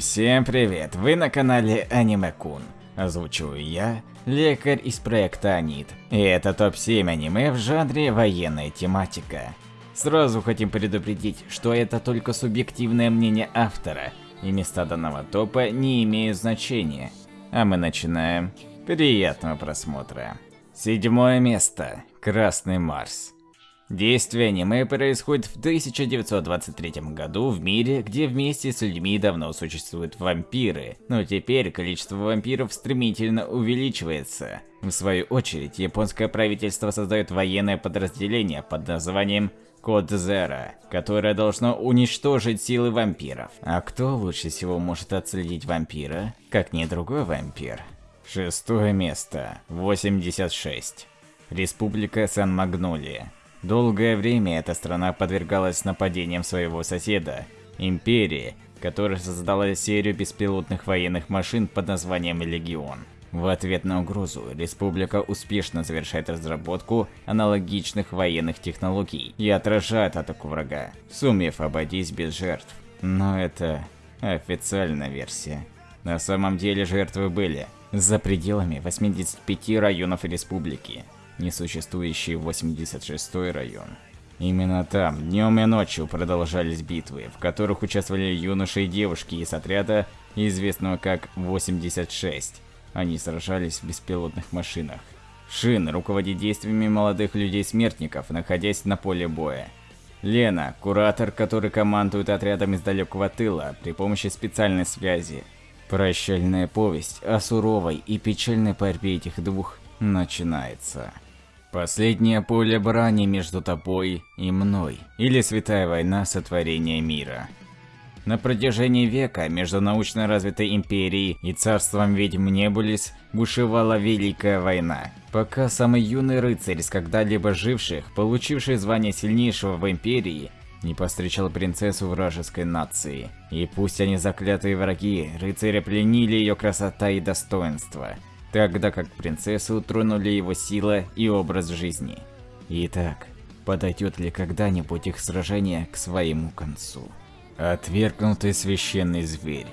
Всем привет, вы на канале Аниме Кун. Озвучиваю я, лекарь из проекта Анит. И это топ-7 аниме в жанре военная тематика. Сразу хотим предупредить, что это только субъективное мнение автора, и места данного топа не имеют значения. А мы начинаем. Приятного просмотра. Седьмое место. Красный Марс. Действие аниме происходит в 1923 году в мире, где вместе с людьми давно существуют вампиры, но теперь количество вампиров стремительно увеличивается. В свою очередь, японское правительство создает военное подразделение под названием Код Зера, которое должно уничтожить силы вампиров. А кто лучше всего может отследить вампира, как не другой вампир? Шестое место. 86. Республика Сан-Магнолия. Долгое время эта страна подвергалась нападениям своего соседа, Империи, которая создала серию беспилотных военных машин под названием Легион. В ответ на угрозу, республика успешно завершает разработку аналогичных военных технологий и отражает атаку врага, сумев обойтись без жертв. Но это официальная версия. На самом деле жертвы были за пределами 85 районов республики, несуществующий 86-й район. Именно там, днем и ночью продолжались битвы, в которых участвовали юноши и девушки из отряда, известного как 86. Они сражались в беспилотных машинах. Шин руководит действиями молодых людей-смертников, находясь на поле боя. Лена, куратор, который командует отрядом из далекого тыла при помощи специальной связи. Прощальная повесть о суровой и печальной борьбе этих двух начинается. Последнее поле брани между тобой и мной, или Святая война сотворения мира. На протяжении века между научно развитой империей и царством ведьм Небулис бушевала Великая война, пока самый юный рыцарь из когда-либо живших, получивший звание сильнейшего в империи, не повстречал принцессу вражеской нации. И пусть они заклятые враги, рыцари пленили ее красота и достоинство – тогда как принцессу тронули его сила и образ жизни. Итак, подойдет ли когда-нибудь их сражение к своему концу? Отвергнутый священный зверь.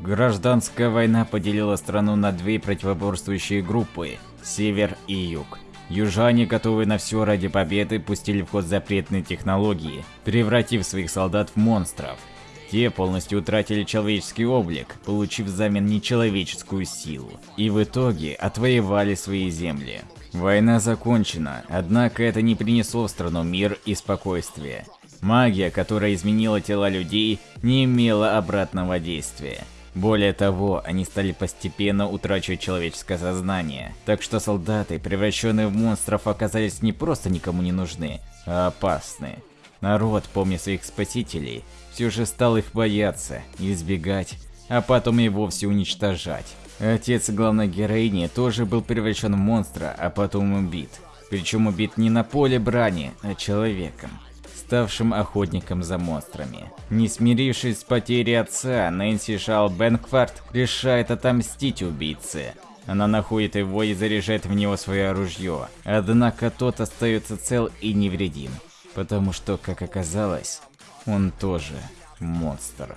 Гражданская война поделила страну на две противоборствующие группы – север и юг. Южане, готовые на все ради победы, пустили в ход запретные технологии, превратив своих солдат в монстров – те полностью утратили человеческий облик, получив взамен нечеловеческую силу, и в итоге отвоевали свои земли. Война закончена, однако это не принесло в страну мир и спокойствие. Магия, которая изменила тела людей, не имела обратного действия. Более того, они стали постепенно утрачивать человеческое сознание, так что солдаты, превращенные в монстров, оказались не просто никому не нужны, а опасны. Народ, помня своих спасителей, все же стал их бояться, избегать, а потом и вовсе уничтожать. Отец главной героини тоже был превращен в монстра, а потом убит. Причем убит не на поле брани, а человеком, ставшим охотником за монстрами. Не смирившись с потерей отца, Нэнси Шал Бенкварт решает отомстить убийце. Она находит его и заряжает в него свое оружие, однако тот остается цел и невредим, потому что, как оказалось, он тоже монстр.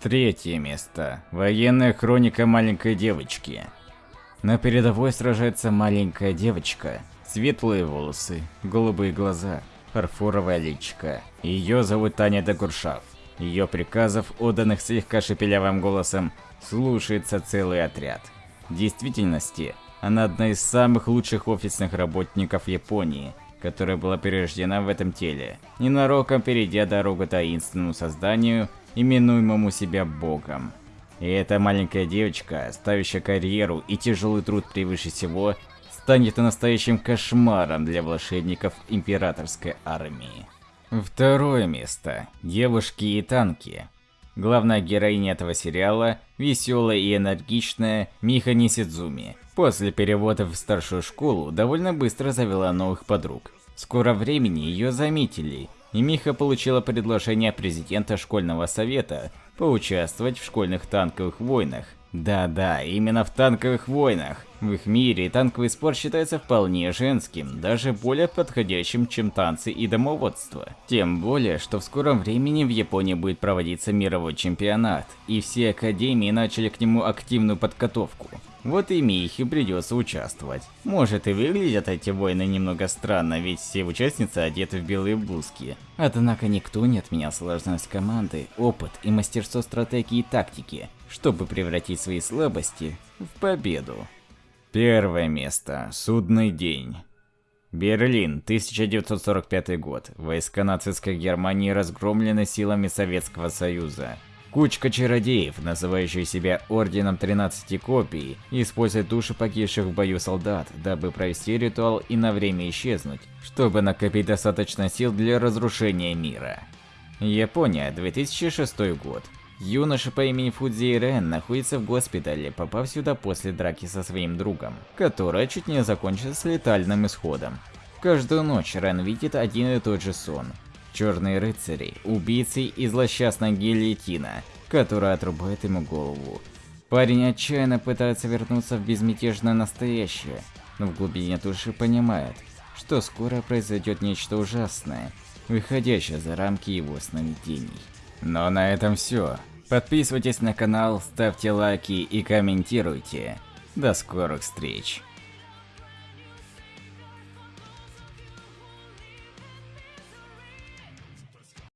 Третье место. Военная хроника маленькой девочки. На передовой сражается маленькая девочка. Светлые волосы, голубые глаза, фарфоровая личка. Ее зовут Таня Дагуршав. Ее приказов, отданных слегка шепелявым голосом, слушается целый отряд. В действительности, она одна из самых лучших офисных работников Японии – которая была перерождена в этом теле, ненароком перейдя дорогу таинственному созданию, именуемому себя Богом. И эта маленькая девочка, ставящая карьеру и тяжелый труд превыше всего, станет настоящим кошмаром для волшебников императорской армии. Второе место. Девушки и танки. Главная героиня этого сериала – веселая и энергичная Миха Нисидзуми. После перевода в старшую школу довольно быстро завела новых подруг. В скором времени ее заметили, и Миха получила предложение президента школьного совета поучаствовать в школьных танковых войнах Да-да, именно в танковых войнах. В их мире танковый спорт считается вполне женским, даже более подходящим, чем танцы и домоводство. Тем более, что в скором времени в Японии будет проводиться мировой чемпионат, и все академии начали к нему активную подготовку. Вот и Михе придется участвовать. Может и выглядят эти войны немного странно, ведь все участницы одеты в белые блузки. Однако никто не отменял сложность команды, опыт и мастерство стратегии и тактики, чтобы превратить свои слабости в победу. Первое место. Судный день. Берлин, 1945 год. Войска нацистской Германии разгромлены силами Советского Союза. Кучка чародеев, называющие себя Орденом 13 Копий, использует души погибших в бою солдат, дабы провести ритуал и на время исчезнуть, чтобы накопить достаточно сил для разрушения мира. Япония, 2006 год. Юноша по имени Фудзи Рен находится в госпитале, попав сюда после драки со своим другом, которая чуть не закончилась летальным исходом. Каждую ночь Рен видит один и тот же сон. Черные рыцари, убийцы и злосчастная гильотина, которая отрубает ему голову. Парень отчаянно пытается вернуться в безмятежное настоящее, но в глубине души понимает, что скоро произойдет нечто ужасное, выходящее за рамки его сновидений. Но на этом все. Подписывайтесь на канал, ставьте лайки и комментируйте. До скорых встреч!